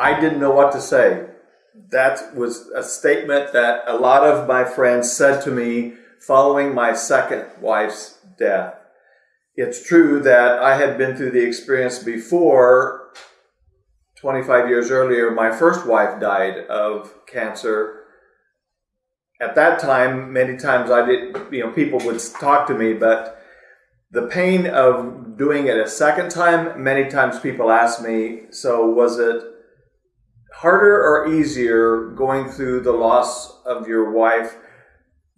I didn't know what to say. That was a statement that a lot of my friends said to me following my second wife's death. It's true that I had been through the experience before 25 years earlier, my first wife died of cancer. At that time, many times I did, you know, people would talk to me, but the pain of doing it a second time, many times people ask me, so was it harder or easier going through the loss of your wife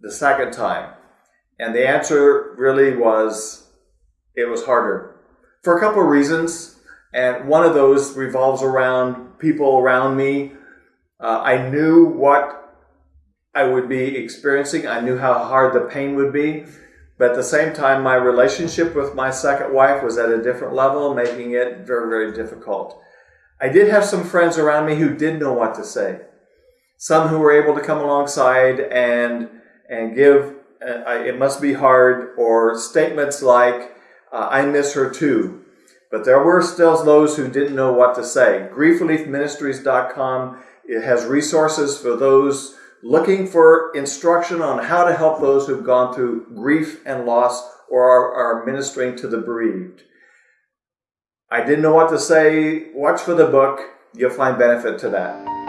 the second time? And the answer really was it was harder for a couple of reasons. And one of those revolves around people around me. Uh, I knew what I would be experiencing. I knew how hard the pain would be. But at the same time, my relationship with my second wife was at a different level, making it very, very difficult. I did have some friends around me who did know what to say. Some who were able to come alongside and, and give, uh, it must be hard, or statements like, uh, I miss her too. But there were still those who didn't know what to say. GriefReliefMinistries.com it has resources for those looking for instruction on how to help those who've gone through grief and loss or are, are ministering to the bereaved. I didn't know what to say. Watch for the book. You'll find benefit to that.